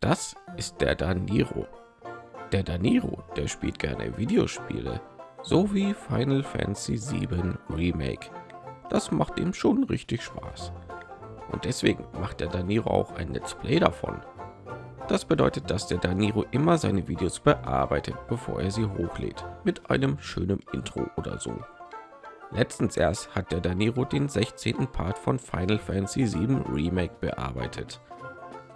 Das ist der Daniro. Der Daniro, der spielt gerne Videospiele, so wie Final Fantasy 7 Remake. Das macht ihm schon richtig Spaß. Und deswegen macht der Daniro auch ein Let's Play davon. Das bedeutet, dass der Daniro immer seine Videos bearbeitet, bevor er sie hochlädt, mit einem schönen Intro oder so. Letztens erst hat der Daniro den 16. Part von Final Fantasy 7 Remake bearbeitet.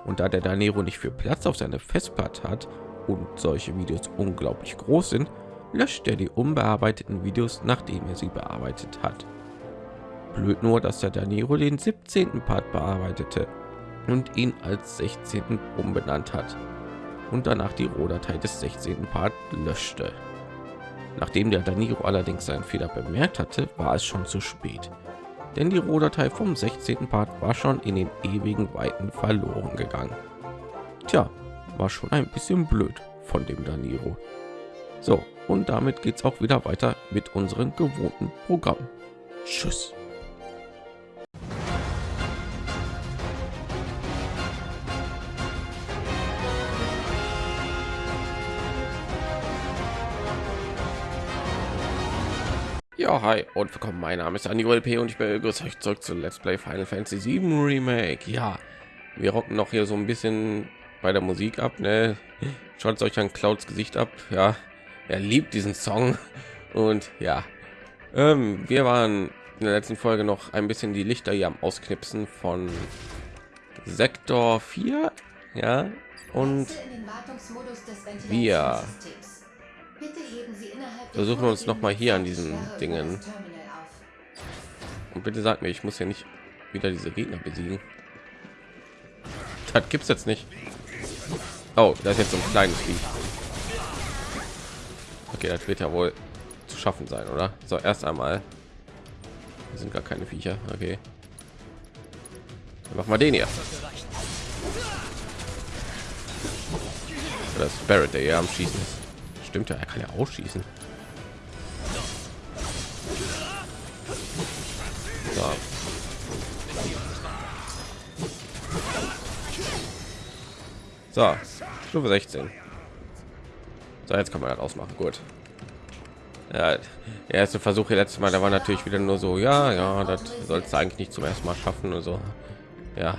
Und da der Danero nicht viel Platz auf seine Festplatte hat und solche Videos unglaublich groß sind, löscht er die unbearbeiteten Videos, nachdem er sie bearbeitet hat. Blöd nur, dass der Danero den 17. Part bearbeitete und ihn als 16. umbenannt hat und danach die Rohdatei des 16. Part löschte. Nachdem der Daniro allerdings seinen Fehler bemerkt hatte, war es schon zu spät denn die Rohdatei vom 16. Part war schon in den ewigen Weiten verloren gegangen. Tja, war schon ein bisschen blöd von dem Daniro. So, und damit geht es auch wieder weiter mit unserem gewohnten Programm. Tschüss. Ja, hi und willkommen. Mein Name ist Andy P und ich begrüße euch zurück zu Let's Play Final Fantasy 7 Remake. Ja, wir rocken noch hier so ein bisschen bei der Musik ab. Ne? Schaut euch an Clouds Gesicht ab. Ja, er liebt diesen Song und ja, ähm, wir waren in der letzten Folge noch ein bisschen die Lichter hier am Ausknipsen von Sektor 4. Ja, und wir versuchen uns noch mal hier an diesen Dingen. Und bitte sagt mir, ich muss ja nicht wieder diese Gegner besiegen. Das gibt's jetzt nicht. Oh, das ist jetzt so ein kleines Vieh. Okay, das wird ja wohl zu schaffen sein, oder? So, erst einmal. Hier sind gar keine Viecher. Okay. Mach mal den hier. Das Barrett, der hier am Schießen ist stimmt ja, er kann ja ausschießen. So. so, Stufe 16. So, jetzt kann man das ausmachen. Gut. Ja, der erste Versuch hier letztes Mal, da war natürlich wieder nur so, ja, ja, das soll es eigentlich nicht zum ersten Mal schaffen und so. Ja.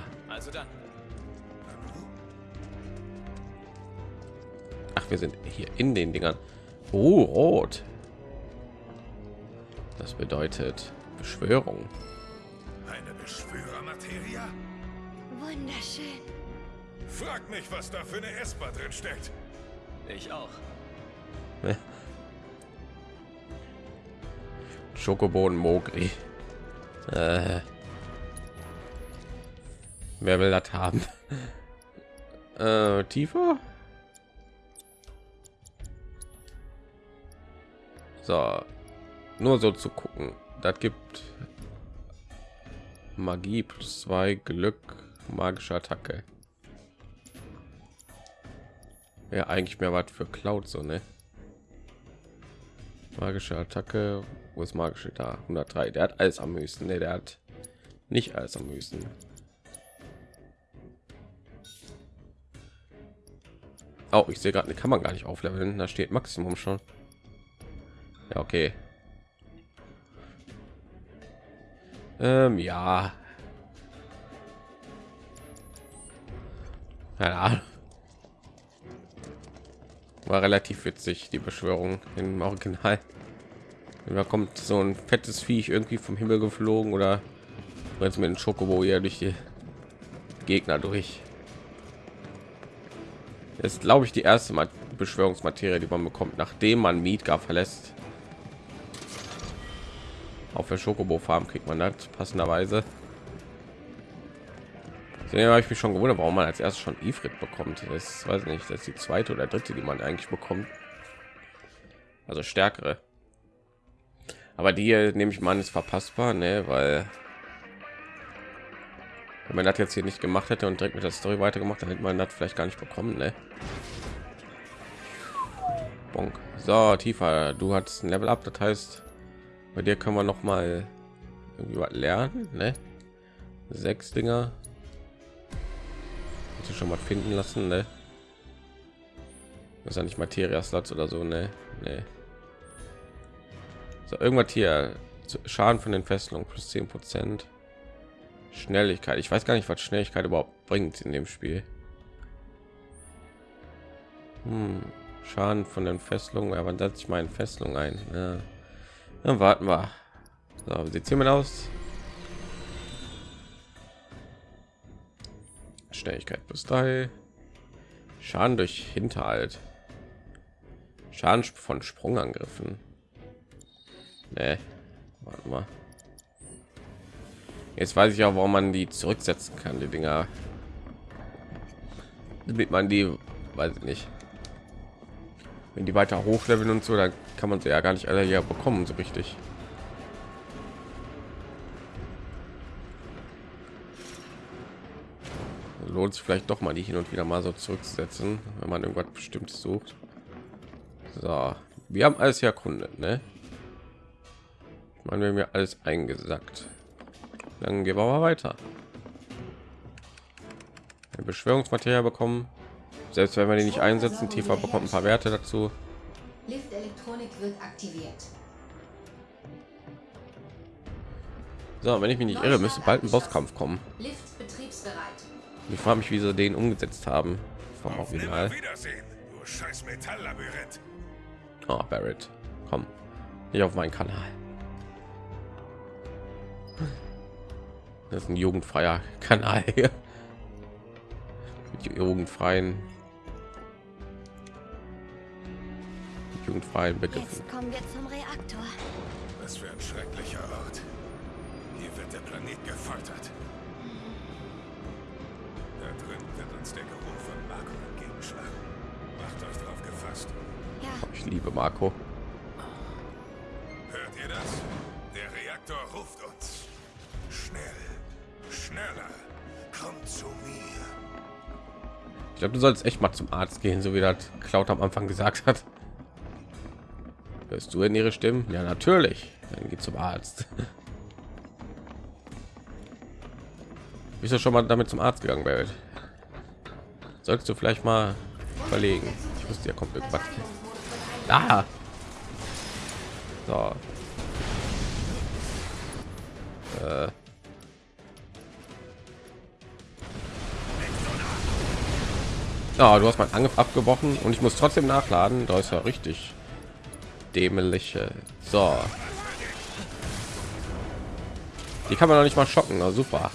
Wir sind hier in den Dingern. Oh, rot. Das bedeutet Beschwörung. Eine Beschwörermaterie? Wunderschön. Frag mich, was da für eine Esper drin steckt. Ich auch. Schokoboden Mogri. Äh, wer will das haben? Äh, tiefer? So, nur so zu gucken. Das gibt Magie plus zwei Glück, magische Attacke. Ja, eigentlich mehr was für Cloud so, ne? Magische Attacke, wo ist magische da? 103. Der hat alles am höchsten, ne? Der hat nicht alles am höchsten. Oh, ich sehe gerade, kann man gar nicht aufleveln. Da steht Maximum schon. Ja, okay. Ähm, ja. Ja. War relativ witzig, die Beschwörung im Original. Da kommt so ein fettes Viech irgendwie vom Himmel geflogen oder jetzt mit dem Schokobo hier durch die Gegner durch. ist glaube ich die erste Beschwörungsmaterie, die man bekommt, nachdem man Midgar verlässt. Auf der Schokobo Farm kriegt man das passenderweise. Deswegen habe ich mich schon gewundert, warum man als erstes schon Ifrit bekommt. Das weiß nicht, das ist die zweite oder dritte, die man eigentlich bekommt. Also stärkere. Aber die hier, nehme ich mal ist verpassbar, ne? weil wenn man das jetzt hier nicht gemacht hätte und direkt mit der Story weitergemacht, dann hätte man das vielleicht gar nicht bekommen, ne? Bonk. So, tiefer. Du hast ein Level up, das heißt, bei dir können wir noch mal irgendwie was lernen, ne? Sechs Dinger. Hätte schon mal finden lassen, ne? Das ist ja nicht Materia-Slots oder so, ne? Ne. So, irgendwas hier. Schaden von den Fesselungen plus 10 Prozent. Schnelligkeit. Ich weiß gar nicht, was Schnelligkeit überhaupt bringt in dem Spiel. Hm. Schaden von den Fesselungen, aber setze ich meine Fesselung ein. Ja. Dann warten wir. So, sieht hiermit aus? Schnelligkeit plus drei. Schaden durch Hinterhalt. Schaden von Sprungangriffen. Nee. Warte mal. Jetzt weiß ich auch, warum man die zurücksetzen kann, die Dinger. Damit man die, weiß ich nicht. Wenn die weiter hochleveln und so, dann kann man sie ja gar nicht alle ja bekommen, so richtig. Lohnt sich vielleicht doch mal die hin und wieder mal so zurücksetzen, wenn man irgendwas bestimmtes sucht. So, wir haben alles erkundet, ne? Man wir mir alles eingesackt. Dann gehen wir mal weiter. Beschwörungsmaterial bekommen. Selbst wenn wir die nicht einsetzen, tiefer bekommt ein paar Werte dazu. Lift-Elektronik wird aktiviert. So, wenn ich mich nicht irre, müsste bald ein Bosskampf kommen. Lift betriebsbereit. Ich frage mich, wie sie den umgesetzt haben vom Auf Original. Oh, Barrett, komm, nicht auf meinen Kanal. Das ist ein jugendfreier Kanal hier. Jugendfreien jugendfreien Begriffen. Jetzt kommen wir zum Reaktor. Was für ein schrecklicher Ort. Hier wird der Planet gefoltert. Da drin wird uns der Geruch von Marco entgegenschlagen. Macht euch drauf gefasst. Ja, Ich liebe Marco. Hört ihr das? Der Reaktor ruft uns. Schnell. Schneller. Kommt zu mir. Glaube, du sollst echt mal zum Arzt gehen, so wie das Cloud am Anfang gesagt hat. Hörst du in ihre Stimmen? Ja, natürlich. Dann geht zum Arzt. Bist du schon mal damit zum Arzt gegangen, Barrett? Solltest du vielleicht mal überlegen. Ich wusste, ja kommt irgendwas. Ah! So. Äh. Ja, du hast meinen Angriff abgebrochen und ich muss trotzdem nachladen. Da ist ja richtig dämliche. So. Die kann man noch nicht mal schocken. Na, super.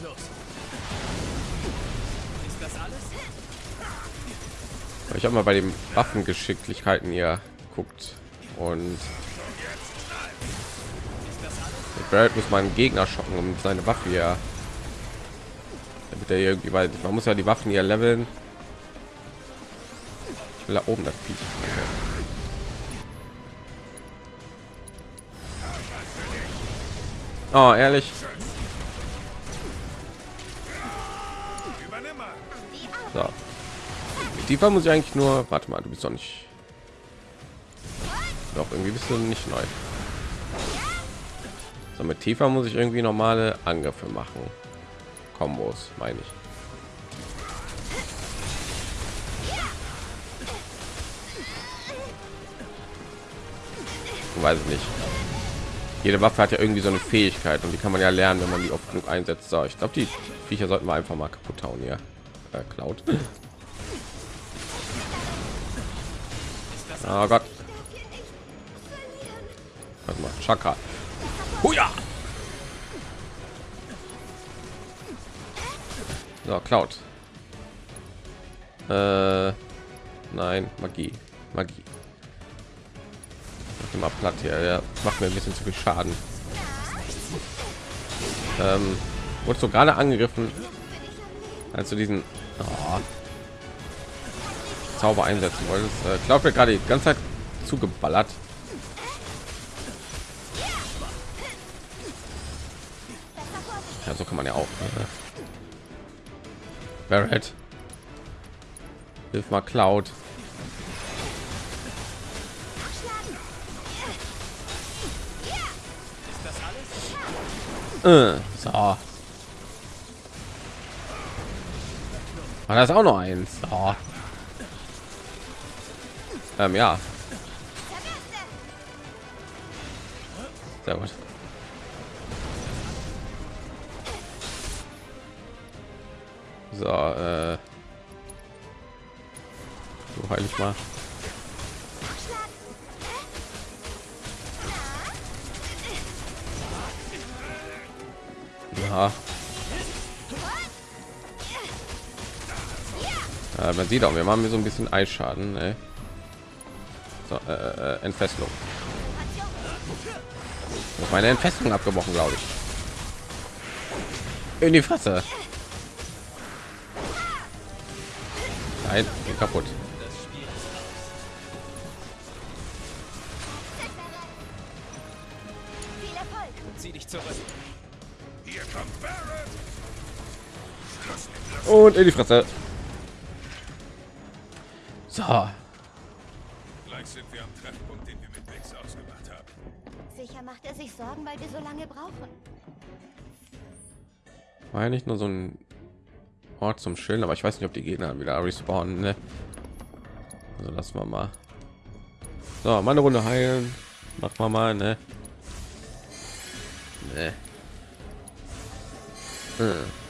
Ich habe mal bei den Waffengeschicklichkeiten hier guckt und Barrett muss man Gegner schocken, um seine Waffe hier, damit er irgendwie, weil man muss ja die Waffen hier leveln. Da oben das Viech. Oh, ehrlich. So. Mit Tifa muss ich eigentlich nur. Warte mal, du bist doch nicht. Doch irgendwie bist du nicht neu. So, mit Tifa muss ich irgendwie normale Angriffe machen. Kombos, meine ich. Weiß ich nicht. Jede Waffe hat ja irgendwie so eine Fähigkeit und die kann man ja lernen, wenn man die oft genug einsetzt. So, ich glaube, die Viecher sollten wir einfach mal kaputt hauen hier. Äh, Cloud. Oh Gott. Warte mal, Chakra. Huja! So, Cloud. Äh, nein, Magie. Magie. Mal platt hier. Der macht mir ein bisschen zu viel Schaden. Ähm, wurde so gerade angegriffen, als du diesen oh, Zauber einsetzen wolltest. Äh, Cloud wird gerade die ganze Zeit zugeballert. Ja, so kann man ja auch. Ne? Barrett. Hilf mal Cloud. Äh, so. Ah, das auch noch eins. Oh. Ähm, ja. Sehr gut. So, äh. Du heil ich mal. Ja. Man sieht auch, wir machen mir so ein bisschen Eisschaden. Ey. So, äh, äh, Entfesselung. Meine Entfesselung abgebrochen, glaube ich. In die Fresse. Nein, kaputt. Und in die Fresse. So, Gleich sind wir am Treffpunkt, den wir mit Bix ausgemacht haben. Sicher macht er sich Sorgen, weil wir so lange brauchen. war ja nicht nur so ein Ort zum Chillen, aber ich weiß nicht, ob die Gegner wieder respawnen. Ne? Also lassen wir mal. So, mal eine Runde heilen. Macht mal mal, ne? Ne. Hm.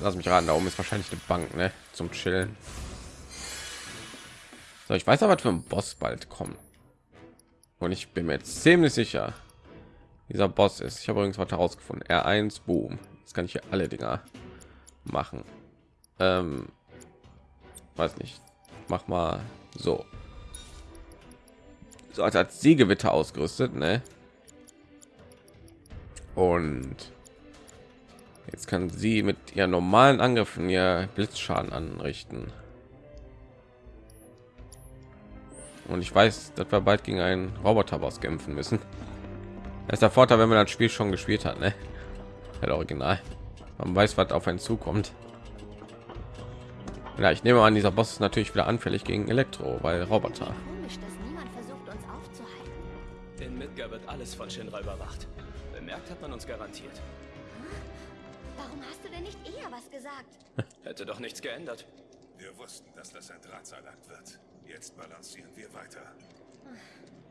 Lass mich raten, da oben ist wahrscheinlich eine Bank, ne? Zum Chillen. So, ich weiß aber, was für ein Boss bald kommen. Und ich bin mir jetzt ziemlich sicher, dieser Boss ist. Ich habe übrigens was herausgefunden. R1 Boom. Jetzt kann ich hier alle Dinger machen. Ähm, weiß nicht. Mach mal so. So als als Siegewitter ausgerüstet, ne? Und jetzt kann sie mit ihren normalen Angriffen ihr Blitzschaden anrichten. Und ich weiß, dass wir bald gegen einen Roboterboss kämpfen müssen. Das ist der Vorteil, wenn man das Spiel schon gespielt hat, ne? Halt original. Man weiß, was auf einen zukommt. Ja, ich nehme an, dieser Boss ist natürlich wieder anfällig gegen Elektro, weil Roboter. In Midgar wird alles von Shinra überwacht. Bemerkt hat man uns garantiert. Warum hast du denn nicht eher was gesagt? Hätte doch nichts geändert. Wir wussten, dass das ein Drahtseilakt wird. Jetzt balancieren wir weiter.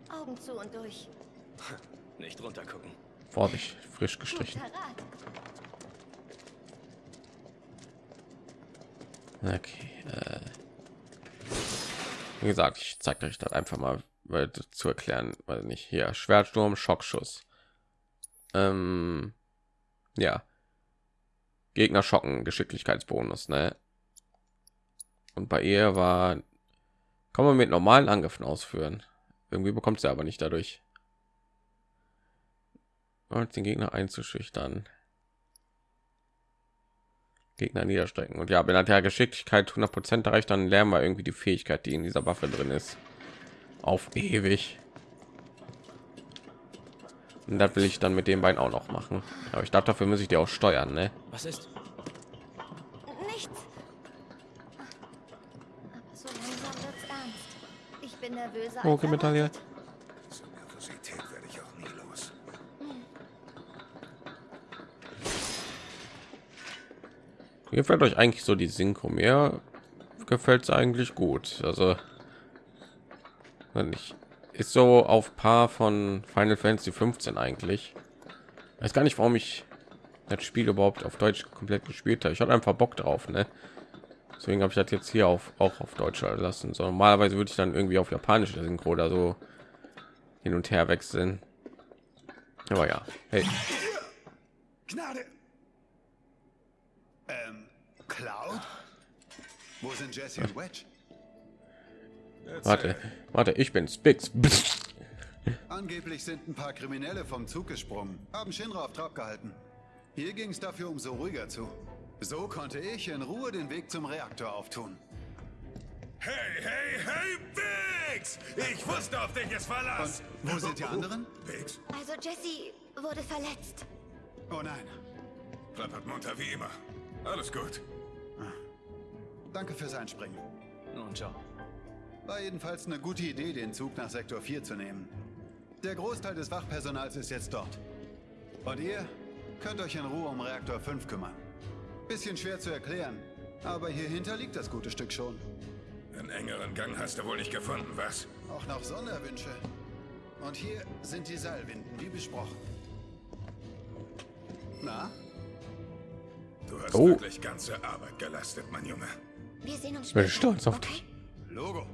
Augen zu und durch. Nicht runtergucken. Vorsicht, frisch gestrichen. Guter Rat. Okay. Äh. Wie gesagt, ich zeige euch das einfach mal weil, zu erklären, weil nicht hier Schwertsturm, Schockschuss. Ähm, ja. Gegner schocken, Geschicklichkeitsbonus, ne? Und bei ihr war, kann man mit normalen Angriffen ausführen. Irgendwie bekommt sie aber nicht dadurch. Und den Gegner einzuschüchtern. Gegner niederstrecken. Und ja, wenn hat ja Geschicklichkeit 100 Prozent erreicht, dann lernen wir irgendwie die Fähigkeit, die in dieser Waffe drin ist, auf ewig. Und das will ich dann mit den beiden auch noch machen. Aber ich glaube, dafür muss ich die auch steuern, ne? Was ist? Nichts. Aber so langsam wird's ernst. Ich bin nervöser. Als okay, Medaille. erwartet. So Nervosität werde ich auch nie los. Mir gefällt euch eigentlich so die Synchro mehr gefällt es eigentlich gut. Also wenn ich ist so auf Paar von Final Fantasy 15 eigentlich. Weiß gar nicht, warum ich das Spiel überhaupt auf Deutsch komplett gespielt habe. Ich hatte einfach Bock drauf, ne? Deswegen habe ich das jetzt hier auf auch auf Deutsch lassen. So normalerweise würde ich dann irgendwie auf Japanisch Synchro oder so hin und her wechseln. Aber ja, hey, Gnade! Ähm, Cloud? Wo sind Jesse und Wedge? Warte, warte, ich bin Spix. Angeblich sind ein paar Kriminelle vom Zug gesprungen, haben Shinra auf Trab gehalten. Hier ging es dafür umso ruhiger zu. So konnte ich in Ruhe den Weg zum Reaktor auftun. Hey, hey, hey, Bix! Ich wusste, auf dich es Verlass. Und wo sind die anderen? Bix, Also Jesse wurde verletzt. Oh nein. klappert munter wie immer. Alles gut. Danke fürs Einspringen. Nun ciao. War jedenfalls eine gute Idee, den Zug nach Sektor 4 zu nehmen. Der Großteil des Wachpersonals ist jetzt dort. Und ihr könnt euch in Ruhe um Reaktor 5 kümmern. Bisschen schwer zu erklären, aber hier hinter liegt das gute Stück schon. Einen engeren Gang hast du wohl nicht gefunden, was? Auch noch Sonderwünsche. Und hier sind die Seilwinden, wie besprochen. Na, Du hast Oh. wirklich ganze Arbeit geleistet, mein Junge. Wir sehen uns Ich bin später. stolz auf okay? dich. Logo.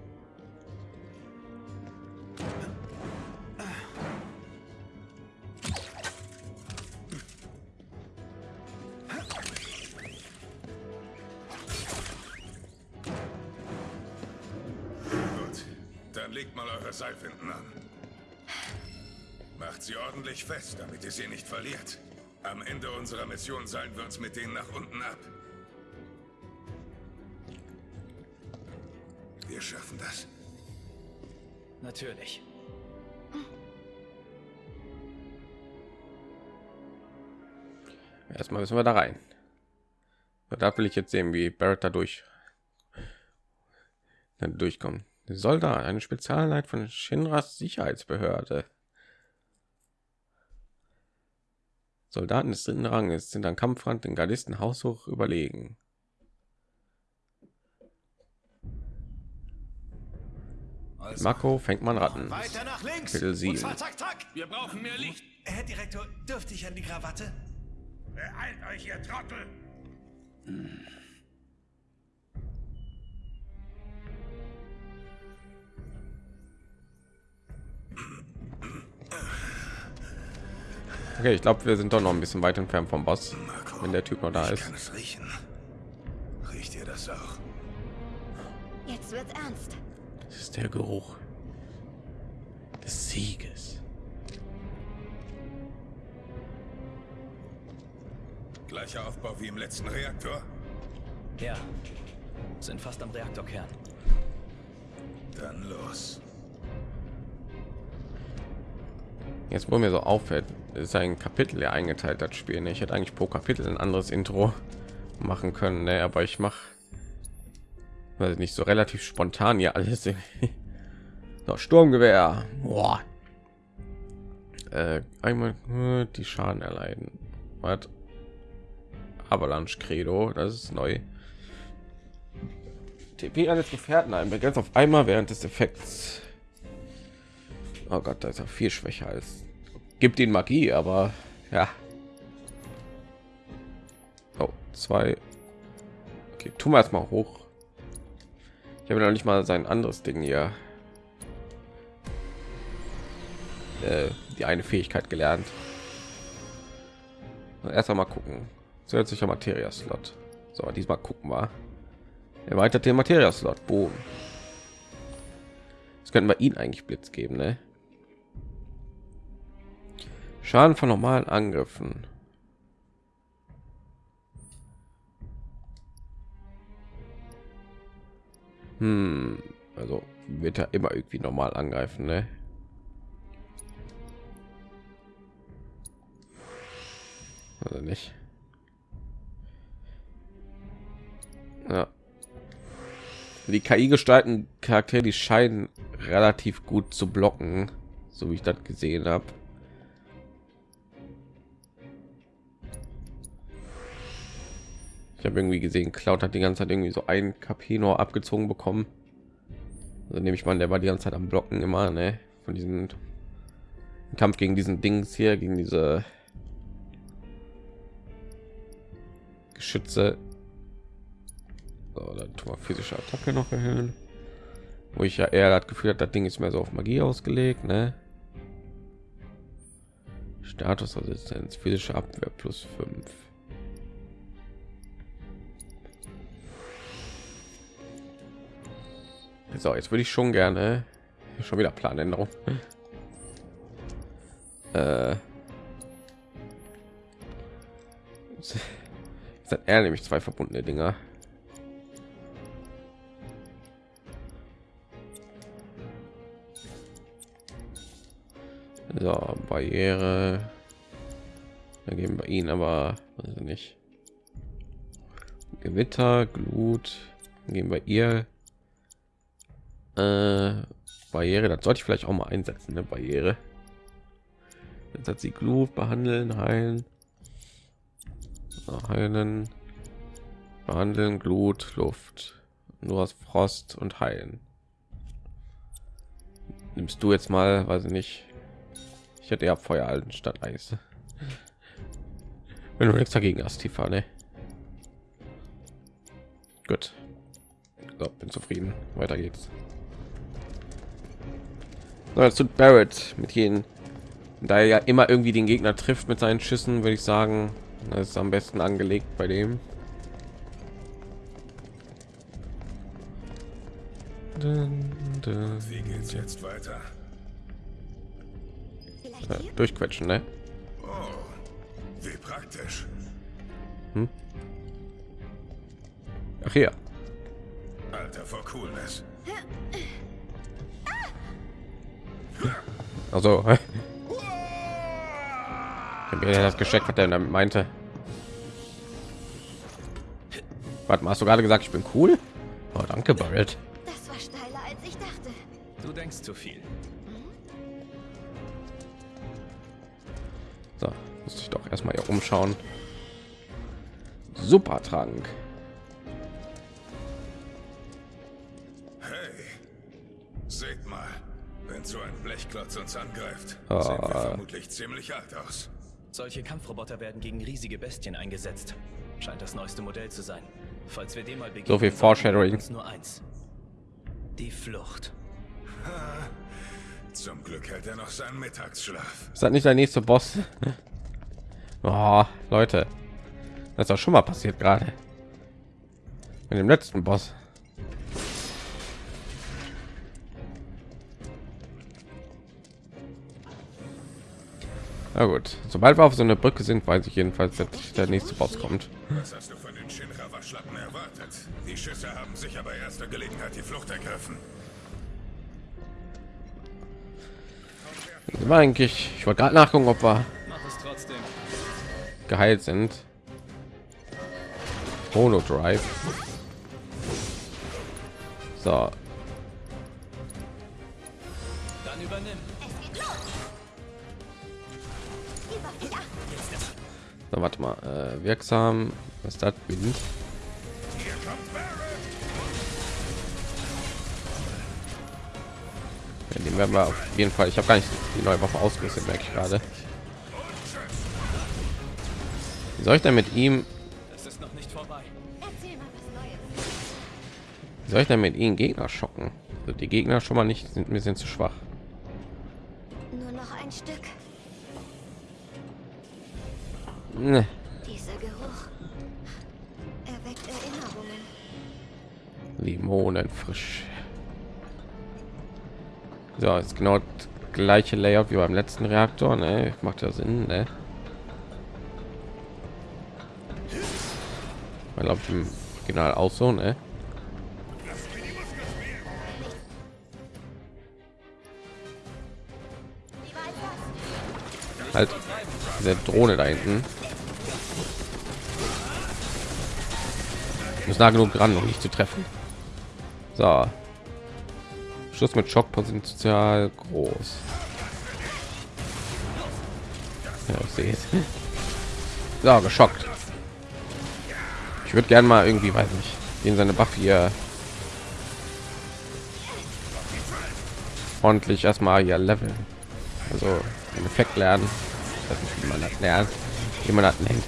Ordentlich fest, damit ihr sie nicht verliert. Am Ende unserer Mission seilen wir uns mit denen nach unten ab. Wir schaffen das. Natürlich. Erstmal müssen wir da rein. Da will ich jetzt sehen, wie Barrett da durch dann durchkommt. Soldat, eine Spezialeinheit von Shinras Sicherheitsbehörde. Soldaten des dritten Ranges sind am Kampfrand den Gardisten haushoch überlegen. Marco fängt man Ratten. Weiter nach links. Kapitel sieben. Und zwar zack, zack. Wir brauchen mehr Licht. Herr Direktor, dürfte ich an die Krawatte? Beeilt euch, ihr Trottel! Okay, ich glaube, wir sind doch noch ein bisschen weit entfernt vom Boss, wenn der Typ noch da Ich ist. kann es riechen. Riecht ihr das auch? Jetzt wird's ernst. Das ist der Geruch des Sieges. Gleicher Aufbau wie im letzten Reaktor? Ja. Sind fast am Reaktorkern. Dann los. Jetzt, wo mir so auffällt, ist ein Kapitel ja eingeteilt, das Spiel. ne? Ich hätte eigentlich pro Kapitel ein anderes Intro machen können, ne? aber ich mache weiß nicht so relativ spontan ja alles. so, Sturmgewehr. Boah. Äh, einmal die Schaden erleiden. Was? Avalanche Credo, das ist neu. TP eines Gefährten ein, begrenzt auf einmal während des Effekts. Oh Gott, da ist er viel schwächer als gibt ihn Magie, aber ja. Oh, zwei. Okay, tun wir erstmal hoch. Ich habe noch nicht mal sein anderes Ding hier. Äh, die eine Fähigkeit gelernt. Erst einmal gucken. Zusätzlicher Materia-Slot. So, diesmal gucken wir. Erweitert den Materia-Slot. Boom. Jetzt könnten wir ihn eigentlich Blitz geben, ne? Schaden von normalen Angriffen. Hm, also wird er immer irgendwie normal angreifen, ne? Also nicht. Ja. Die KI gestalten Charaktere, die scheinen relativ gut zu blocken, so wie ich das gesehen habe. Ich habe irgendwie gesehen, Cloud hat die ganze Zeit irgendwie so ein KP nur abgezogen bekommen. Also nehme ich mal, der war die ganze Zeit am Blocken immer, ne? Von diesem Kampf gegen diesen Dings hier, gegen diese Geschütze. So, dann tun wir physische Attacke noch erhöhen. Wo ich ja eher das Gefühl hat, das Ding ist mehr so auf Magie ausgelegt, ne? Statusresistenz, physische Abwehr plus 5. So, jetzt würde ich schon gerne schon wieder Planänderung. äh, ist hat er nämlich zwei verbundene Dinger. So, Barriere. Dann geben wir ihn aber also nicht. Gewitter, Glut. Dann geben wir ihr äh, Barriere. Das sollte ich vielleicht auch mal einsetzen, eine Barriere. Jetzt hat sie Glut behandeln, heilen. So, heilen, behandeln, Glut, Luft, nur aus Frost und heilen. Nimmst du jetzt mal, weiß ich nicht. Ich hätte ja Feuer alten statt Eis. Wenn du nichts dagegen hast, Tifa, ne? Gut. So, bin zufrieden. Weiter geht's. So, jetzt tut Barrett mit jenen, da er ja immer irgendwie den Gegner trifft mit seinen Schüssen, würde ich sagen, das ist am besten angelegt bei dem. Wie geht's jetzt weiter? Äh, hier? durchquetschen, ne? Oh, wie praktisch. Ach hier. Alter vor Coolness. Also, ich das gesteckt, was er damit meinte. Warte mal, hast du gerade gesagt, ich bin cool? Oh, danke, Barrett. Das war steiler, als ich dachte. Du denkst zu viel. So, muss ich doch erstmal hier umschauen. Super Trank. Blechklotz uns angreift, Ah. sehen wir vermutlich ziemlich alt aus. Solche Kampfroboter werden gegen riesige Bestien eingesetzt. Scheint das neueste Modell zu sein. Falls wir dem mal begegnen, So viel Foreshadowing. nur eins. Die Flucht. Zum Glück hält er noch seinen Mittagsschlaf. Ist das nicht der nächste Boss? Oh, Leute, das ist doch schon mal passiert gerade. Mit dem letzten Boss. Na gut, sobald wir auf so eine Brücke sind, weiß ich jedenfalls, dass der nächste Boss kommt. Was hast du von den Shinra-Waschlappen erwartet? Die Schüsse haben sicher bei erster Gelegenheit die Flucht ergriffen. Wir eigentlich, ich wollte gerade nachgucken, ob wir geheilt sind. Holo Drive. So, Dann übernimm. So warte mal, äh, wirksam, was ist das Barrett! Ja, den werden wir auf jeden Fall. Ich habe gar nicht die neue Waffe ausgerüstet, merke ich gerade. Wie soll ich denn mit ihm? Es ist noch nicht vorbei. Erzähl mal was Neues. Wie soll ich denn mit ihnen Gegner schocken? Also die Gegner schon mal nicht sind mir sind zu schwach. Ne. Dieser Geruch. Erweckt Erinnerungen. Limonen frisch. So, ist genau das gleiche Layout wie beim letzten Reaktor, ne? Macht ja Sinn, ne? Man glaubt im Original auch so, ne? Halt diese Drohne da hinten. Muss nah genug ran, um nicht zu treffen. So. Schluss mit Schockpotenzial groß. Ja, ich sehe es. So, geschockt. Ich würde gerne mal irgendwie, weiß nicht, in seine Buff hier ordentlich erstmal hier leveln. Also einen Effekt lernen. Ich weiß nicht, wie man das lernt, wie man das nennt.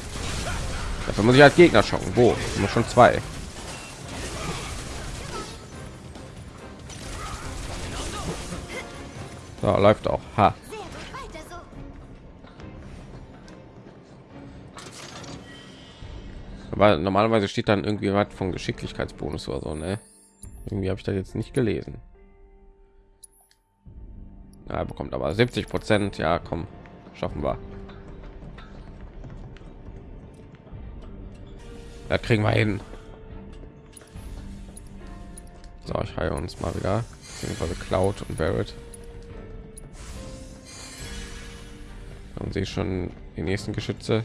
Dafür muss ich als Gegner schocken. Wo? Immer schon zwei. So, läuft auch. Ha. Aber normalerweise steht dann irgendwie was von Geschicklichkeitsbonus oder so, ne? Irgendwie habe ich das jetzt nicht gelesen. Ja, er bekommt aber 70 Prozent. Ja, komm, schaffen wir. Das kriegen wir hin. So, ich heile uns mal wieder. Beziehungsweise Cloud und Barrett. Und sehe schon die nächsten Geschütze.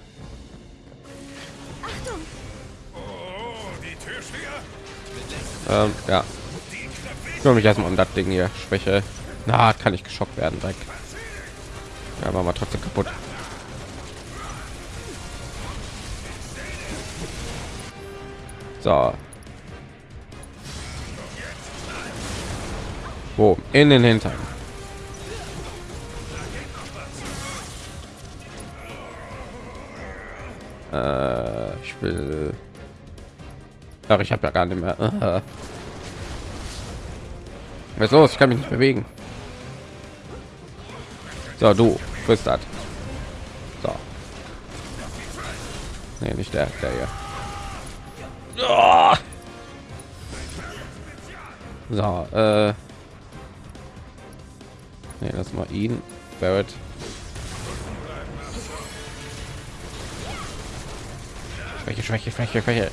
Ähm, ja. Ich kümmere mich erstmal um das Ding hier. Schwäche. Na, kann ich geschockt werden direkt. Ja, war mal trotzdem kaputt. So. Wo? In den Hintern. Äh, ich will. Ach, ich habe ja gar nicht mehr. Was ist los? Ich kann mich nicht bewegen. So, du frisst das. So. Nee, nicht der, der hier. Oh! So, äh. Nee, lass mal ihn. Barrett. Schwäche, Schwäche, Schwäche, Schwäche.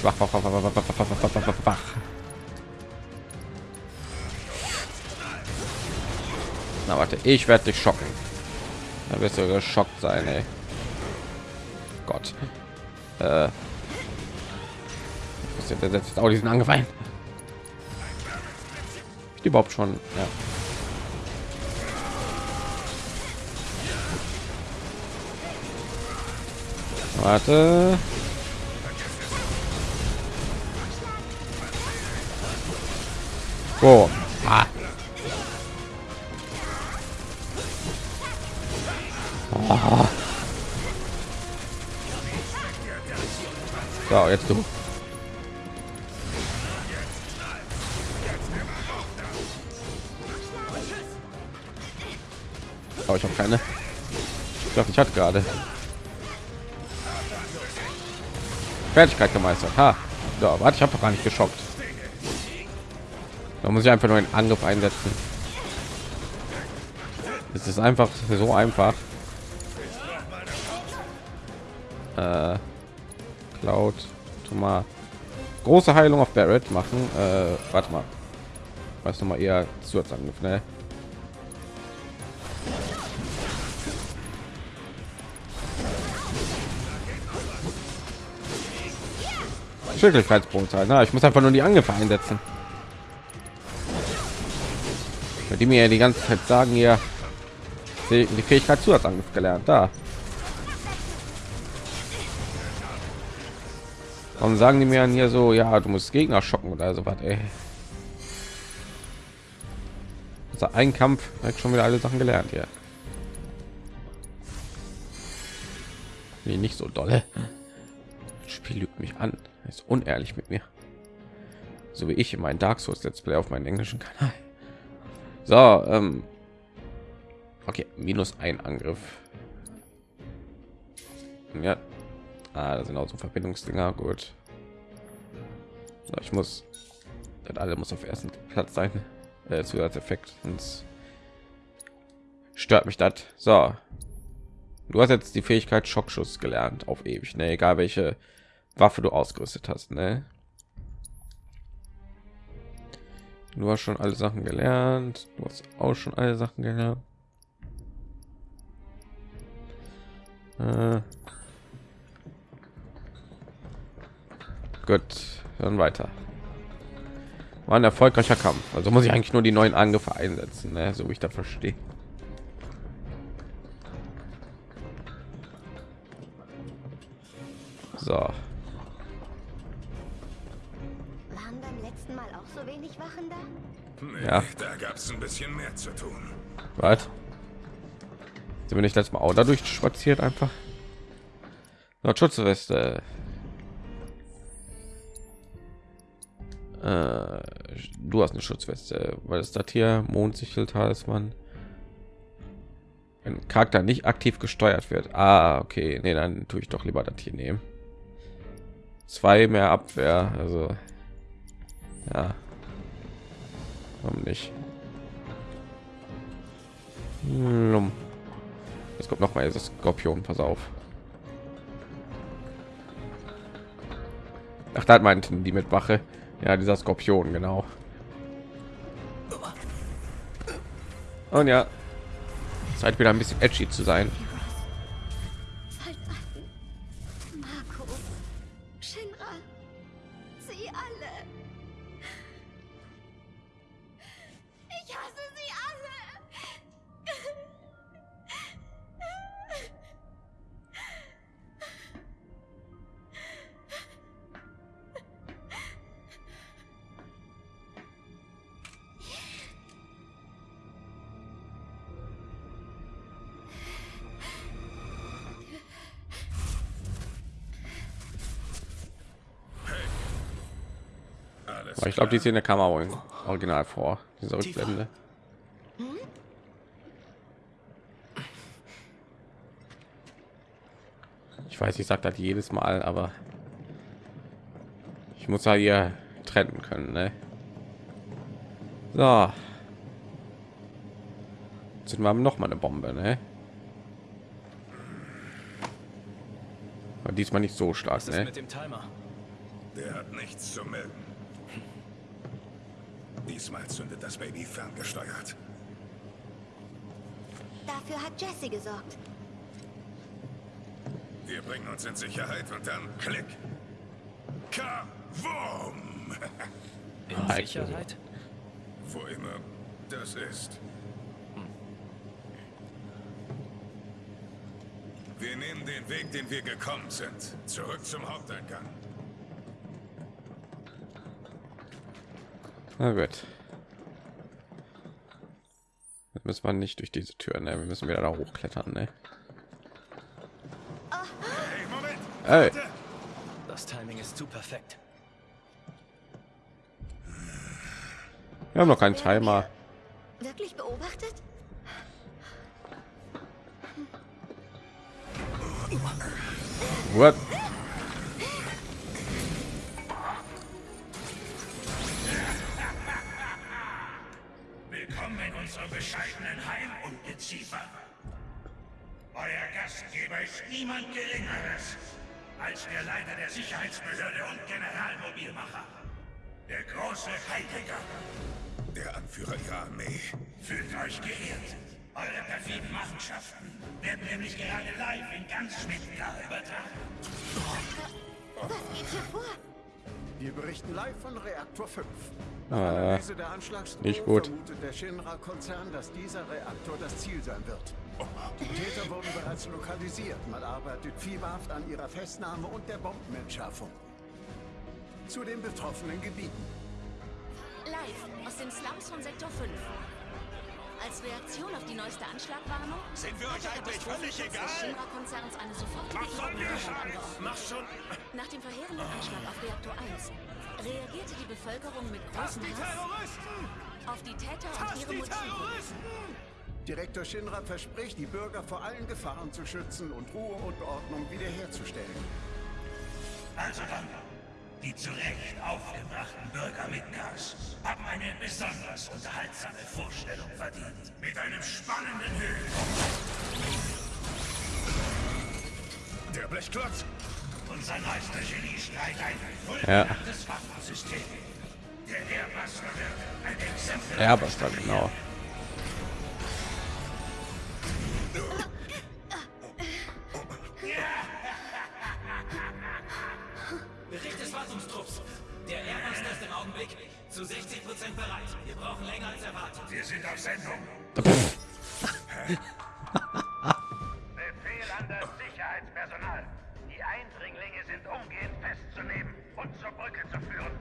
Schwach, schwach, schwach, schwach, schwach, schwach, schwach, schwach, schwach. Na warte, ich werde dich schocken. Da wirst du geschockt sein, ey. Gott. Äh. Der setzt auch diesen angefallen. Ich überhaupt schon, ja. Warte. Oh. Ah. Oh. So, jetzt du. Aber ich habe keine. Ich glaube, ich hatte gerade. Fertigkeit gemeistert. Ha. So, warte, ich habe doch gar nicht geschockt. Da muss ich einfach nur einen Angriff einsetzen. Es ist einfach so einfach. Äh, Cloud, mal große Heilung auf Barrett machen. Äh, warte mal, was noch mal eher Zusatzangriff, ne? Schicklichkeitspunkte. Na, ich muss einfach nur die Angriffe einsetzen. Die mir ja die ganze Zeit sagen, ja, die Fähigkeit Zusatzangriff gelernt. Da. Warum sagen die mir hier so, ja, du musst Gegner schocken oder so was, ey. Also ein Kampf hat schon wieder alle Sachen gelernt hier. Nee, nicht so dolle. Das Spiel lügt mich an. Ist unehrlich mit mir. So wie ich in meinen Dark Souls Let's Play auf meinem englischen Kanal. So, ähm, okay, minus ein Angriff. Ja, ah, da sind auch so Verbindungsdinger. Gut. So, ich muss, das alle muss auf ersten Platz sein. Äh, Zusatzeffekt, sonst stört mich das. So, du hast jetzt die Fähigkeit Schockschuss gelernt auf ewig. Ne, egal welche Waffe du ausgerüstet hast. Ne? Du hast schon alle Sachen gelernt. Du hast auch schon alle Sachen gelernt. Äh. Gut, dann weiter. War ein erfolgreicher Kampf. Also muss ich eigentlich nur die neuen Angriffe einsetzen, ne? so wie ich da verstehe. So. Nee, Ja. da gab es ein bisschen mehr zu tun. Was? Sind wir nicht letztes Mal auch dadurch spaziert einfach? Noch Schutzweste. Äh, du hast eine Schutzweste, weil es das hier Mondsichel Talisman. Ein Charakter nicht aktiv gesteuert wird. Ah, okay, nee, dann tue ich doch lieber das hier nehmen. Zwei mehr Abwehr, also ja. Warum nicht? Es kommt noch mal dieses Skorpion, pass auf. Ach, da meinten die mit Wache. Ja, dieser Skorpion, genau. Und ja, Zeit wieder ein bisschen edgy zu sein. Glaube, die. Szene kam auch im Original vor. Diese Rückblende. Ich weiß, ich sage das jedes Mal, aber ich muss ja hier trennen können. Ne? So. Jetzt sind wir noch mal eine Bombe, ne? Aber diesmal nicht so stark, Was ist ne? mit dem Timer? Der hat nichts zu melden. Diesmal zündet das Baby ferngesteuert. Dafür hat Jesse gesorgt. Wir bringen uns in Sicherheit und dann klick. Kavum! In. Sicherheit? Wo immer das ist. Wir nehmen den Weg, den wir gekommen sind. Zurück zum Haupteingang. Na gut. Jetzt müssen wir nicht durch diese Tür, ne? Wir müssen wieder da hochklettern, ne? Hey, Das Timing ist zu perfekt. wir haben noch keinen Timer. Wirklich beobachtet? What? Unserem bescheidenen Heim, Ungeziefer. Euer Gastgeber ist niemand Geringeres als der Leiter der Sicherheitsbehörde und Generalmobilmacher. Der große Heidegger. Der Anführer ihrer Armee. Fühlt euch geehrt. Eure perfiden Machenschaften werden nämlich gerade live in ganz Schmidtgar übertragen. Was geht hier vor? Wir berichten live von Reaktor 5. Äh, Analyse der Anschlagsdrohung nicht gut. vermutet der Shinra-Konzern, dass dieser Reaktor das Ziel sein wird. Die Täter wurden bereits lokalisiert. Man arbeitet fieberhaft an ihrer Festnahme und der Bombenentschärfung. Zu den betroffenen Gebieten. Live aus den Slums von Sektor 5. Als Reaktion auf die neueste Anschlagwarnung Sind wir euch der eigentlich völlig egal? Shinra-Konzerns eine sofortige Evakuierung angeordnet. Mach schon. Nach dem verheerenden Anschlag auf Reaktor 1 reagierte die Bevölkerung mit großem Hass Terroristen! auf die Täter und Fass ihre die Motive. Terroristen! Direktor Shinra verspricht, die Bürger vor allen Gefahren zu schützen und Ruhe und Ordnung wiederherzustellen. Also dann, die zu Recht aufgebrachten Bürger Midgars haben eine besonders unterhaltsame Vorstellung verdient. Mit einem spannenden Höhepunkt. Der Blechklotz! Unser neuester Geniestreich ein Ja. fulminantes Waffensystem. Der Airbuster wird ein Exempel. Airbuster, genau. Sind auf Sendung. Befehl an das Sicherheitspersonal. Die Eindringlinge sind umgehend festzunehmen und zur Brücke zu führen.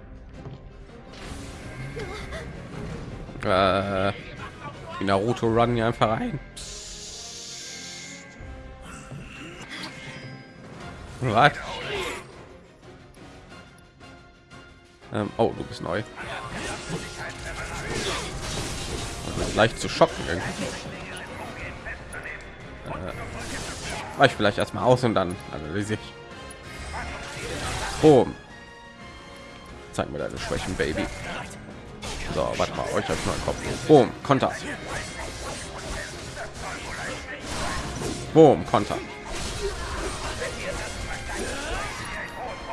Äh, die Naruto Run hier einfach rein. Was? Ähm, oh, du bist neu. Leicht zu schocken. Äh, ich vielleicht erstmal aus und dann analysiere ich. Boom. Zeig mir deine Schwächen, Baby. So, warte mal, euch als neuen Kopf. Boom, Konter. Boom, Konter.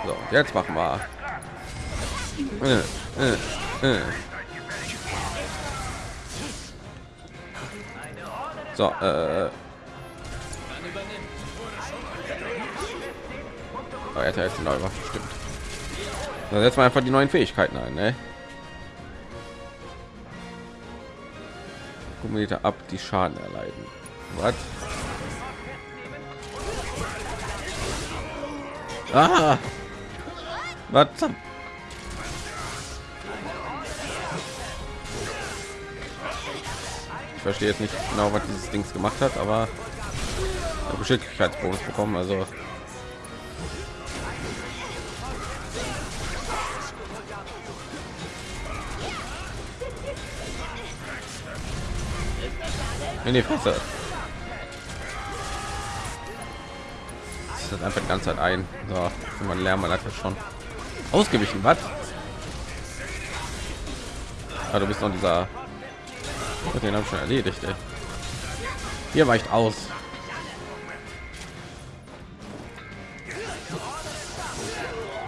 So, jetzt machen wir. Äh, äh, äh. So, äh. Oh, er hat jetzt neue Waffe, stimmt. Dann setzen wir einfach die neuen Fähigkeiten ein, ne? Meter ab, die Schaden erleiden. Was? Ah! Was? verstehe jetzt nicht genau, was dieses Dings gemacht hat, aber Geschicklichkeitsbonus bekommen. Also in die Fresse. Das ist einfach die ganze Zeit ein. So, man lernt man hat ja schon ausgewichen. Was? Ah, du bist noch dieser den habe ich schon erledigt. Ey. Hier weicht aus.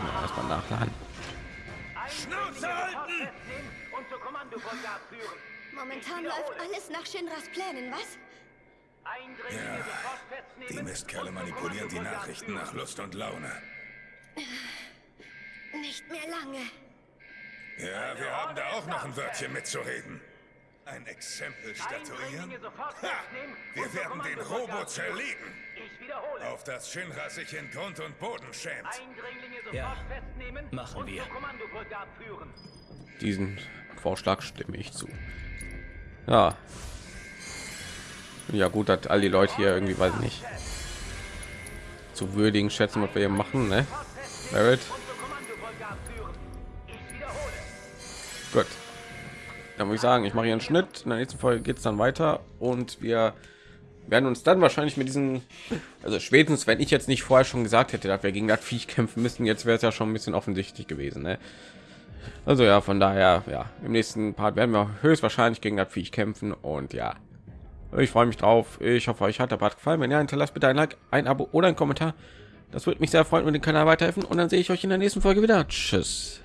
Ja, Erstmal nachladen. Momentan läuft alles nach Shinras Plänen, was? Ja, die Mistkerle manipulieren die Nachrichten nach Lust und Laune. Nicht mehr lange. Ja, wir haben da auch noch ein Wörtchen mitzureden. Ein Exempel statuieren? Ha! Wir werden den Robo zerlegen. Auf das Shinra sich in Grund und Boden schämt. Ja, machen wir. Diesen Vorschlag stimme ich zu. Ja. Ja gut, dass all die Leute hier irgendwie weiß ich nicht zu würdigen schätzen, was wir hier machen, ne? Barrett. Gut. Dann muss ich sagen, ich mache hier einen Schnitt. In der nächsten Folge geht es dann weiter und wir werden uns dann wahrscheinlich mit diesen, also spätestens, wenn ich jetzt nicht vorher schon gesagt hätte, dass wir gegen das Viech kämpfen müssen, jetzt wäre es ja schon ein bisschen offensichtlich gewesen. Ne? Also ja, von daher, ja, im nächsten Part werden wir höchstwahrscheinlich gegen das Viech kämpfen und ja, ich freue mich drauf. Ich hoffe, euch hat der Part gefallen. Wenn ja, hinterlasst bitte ein Like, ein Abo oder ein Kommentar. Das würde mich sehr freuen und den Kanal weiterhelfen. Und dann sehe ich euch in der nächsten Folge wieder. Tschüss.